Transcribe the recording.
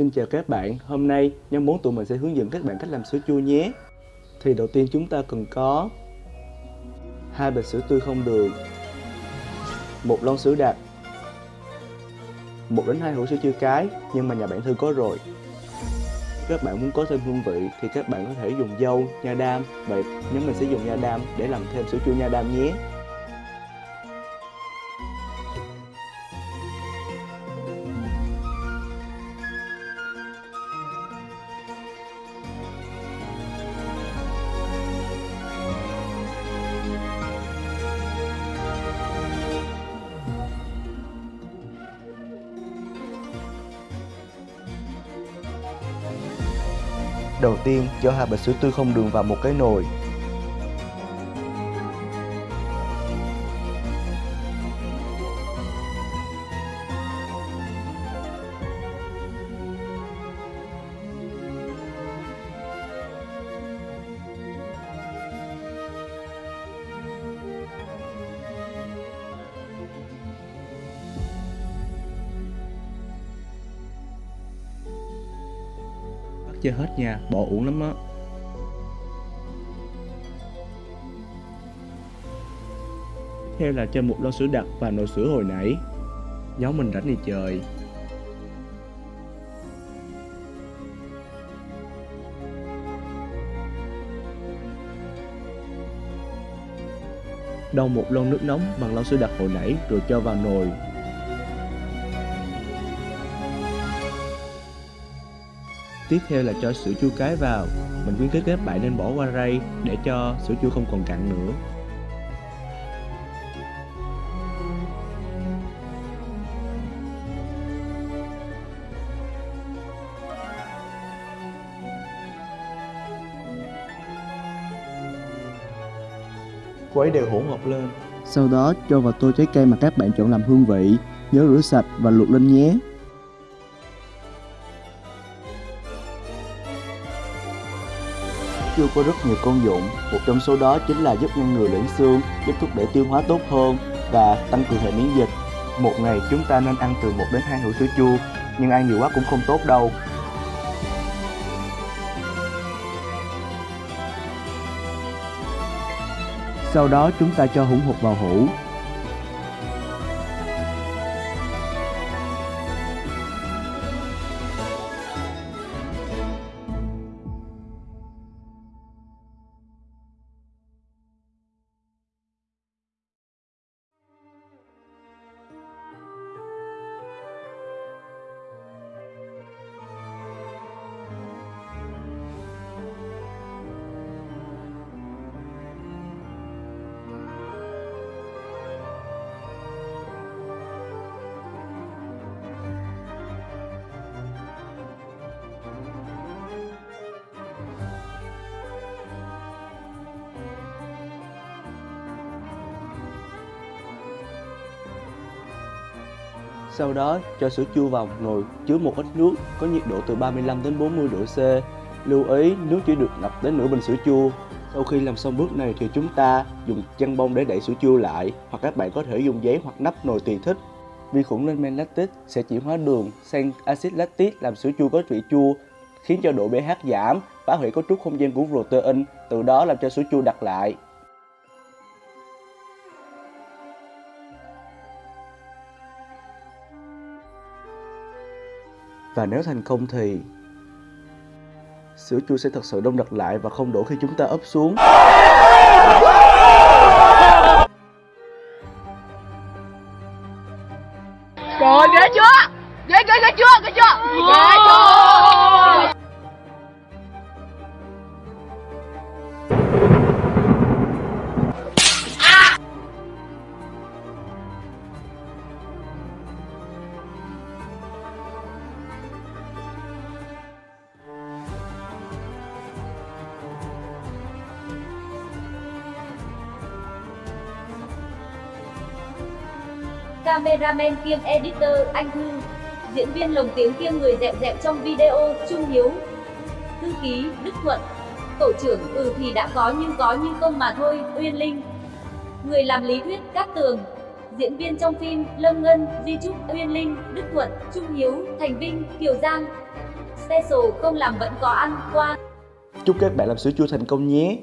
Xin chào các bạn, hôm nay nhóm 4 tụi mình sẽ hướng dẫn các bạn cách làm sữa chua nhé. Thì đầu tiên chúng ta cần có hai bịch sữa tươi không đường một lon sữa đặc một đến hai hũ sữa chua cái nhưng mà nhà bạn Thư có rồi. Các bạn muốn có thêm hương vị thì các bạn có thể dùng dâu, nha đam. Vậy nhóm mình sẽ dùng nha đam để làm thêm sữa chua nha đam nhé. Đầu tiên, cho hai bịch sữa tươi không đường vào một cái nồi. Chơi hết nha, bỏ uổng lắm á. Theo là cho một lon sữa đặc và nồi sữa hồi nãy. Nhóm mình rảnh đi trời Đong một lon nước nóng bằng lon sữa đặc hồi nãy rồi cho vào nồi. Tiếp theo là cho sữa chua cái vào. Mình khuyến khích các bạn nên bỏ qua rây để cho sữa chua không còn cặn nữa. Quấy đều hỗn hợp lên. Sau đó cho vào tô trái cây mà các bạn chọn làm hương vị. Nhớ rửa sạch và luộc lên nhé. Chua có rất nhiều công dụng, một trong số đó chính là giúp ngăn ngừa loãng xương, giúp thúc đẩy tiêu hóa tốt hơn và tăng cường hệ miễn dịch. Một ngày chúng ta nên ăn từ 1 đến 2 hũ sữa chua, nhưng ăn nhiều quá cũng không tốt đâu. Sau đó chúng ta cho hỗn hợp vào hũ, Sau đó cho sữa chua vào một nồi chứa một ít nước có nhiệt độ từ 35 đến 40 độ C. Lưu ý nước chỉ được ngập đến nửa bình sữa chua. Sau khi làm xong bước này thì chúng ta dùng chăn bông để đậy sữa chua lại hoặc các bạn có thể dùng giấy hoặc nắp nồi tùy thích. Vi khuẩn lên men lactic sẽ chuyển hóa đường sang axit lactic làm sữa chua có vị chua khiến cho độ pH giảm, phá hủy cấu trúc không gian của protein, từ đó làm cho sữa chua đặc lại. Và nếu thành công thì sữa chua sẽ thật sự đông đặc lại và không đổ khi chúng ta ấp xuống. Trời, ghê chưa? Ghê ghê ghê chưa? Ghê chưa? Ghê chưa? Cameraman kiêm editor Anh Thư, diễn viên lồng tiếng kiêm người dẹp dẹp trong video Trung Hiếu, thư ký Đức Thuận, tổ trưởng ừ thì đã có nhưng có nhưng công mà thôi Uyên Linh, người làm lý thuyết Cát Tường, diễn viên trong phim Lâm Ngân, Di Trúc, Uyên Linh, Đức Thuận, Trung Hiếu, Thành Vinh, Kiều Giang, special không làm vẫn có ăn qua. Chúc các bạn làm sữa chua thành công nhé.